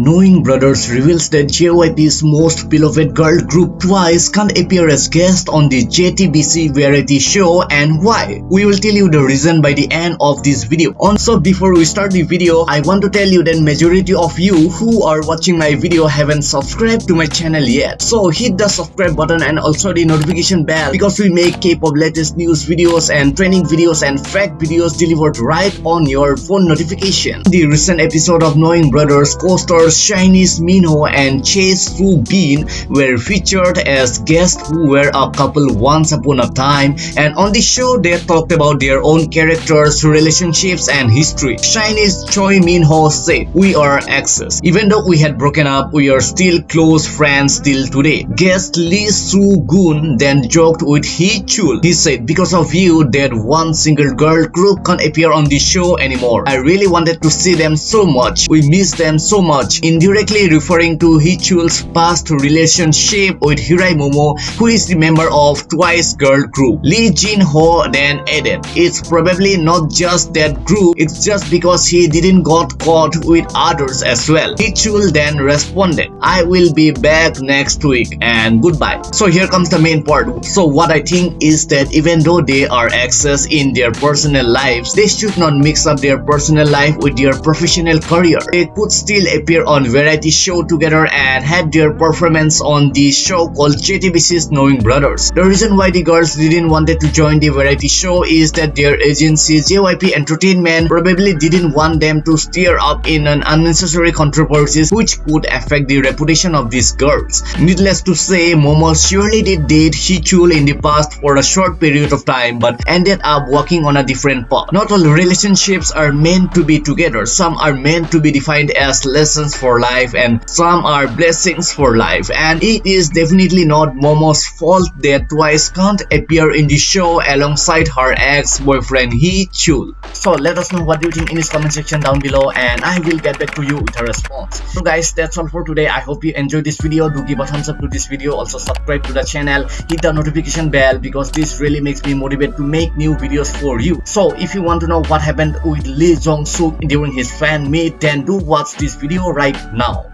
Knowing Brothers reveals that JYP's most beloved girl group Twice can't appear as guest on the JTBC variety show and why. We will tell you the reason by the end of this video. Also before we start the video, I want to tell you that majority of you who are watching my video haven't subscribed to my channel yet. So hit the subscribe button and also the notification bell because we make K-pop latest news videos and training videos and fact videos delivered right on your phone notification. The recent episode of Knowing Brothers co-star SHINee's Minho and Chase Fu Bin were featured as guests who were a couple once upon a time and on the show they talked about their own characters, relationships and history. SHINee's Choi Minho said, We are exes. Even though we had broken up, we are still close friends till today. Guest Lee Soo-gun then joked with Hee Chul. He said, Because of you, that one single girl group can't appear on the show anymore. I really wanted to see them so much. We miss them so much indirectly referring to Hee Chul's past relationship with Hirai Momo, who is the member of Twice girl group. Lee Jin Ho then added, It's probably not just that group, it's just because he didn't got caught with others as well. Hichul then responded, I will be back next week and goodbye. So here comes the main part. So what I think is that even though they are exes in their personal lives, they should not mix up their personal life with their professional career. They could still appear on variety show together and had their performance on the show called JTBC's Knowing Brothers. The reason why the girls didn't wanted to join the variety show is that their agency JYP Entertainment probably didn't want them to stir up in an unnecessary controversies which could affect the reputation of these girls. Needless to say, Momo surely did date Chul in the past for a short period of time but ended up walking on a different path. Not all relationships are meant to be together, some are meant to be defined as lessons for life and some are blessings for life and it is definitely not Momo's fault that Twice can't appear in the show alongside her ex-boyfriend Hee Chul. So let us know what you think in this comment section down below and I will get back to you with a response. So guys that's all for today. I hope you enjoyed this video. Do give a thumbs up to this video. Also subscribe to the channel. Hit the notification bell because this really makes me motivated to make new videos for you. So if you want to know what happened with Lee Jong Suk during his fan meet then do watch this video right now.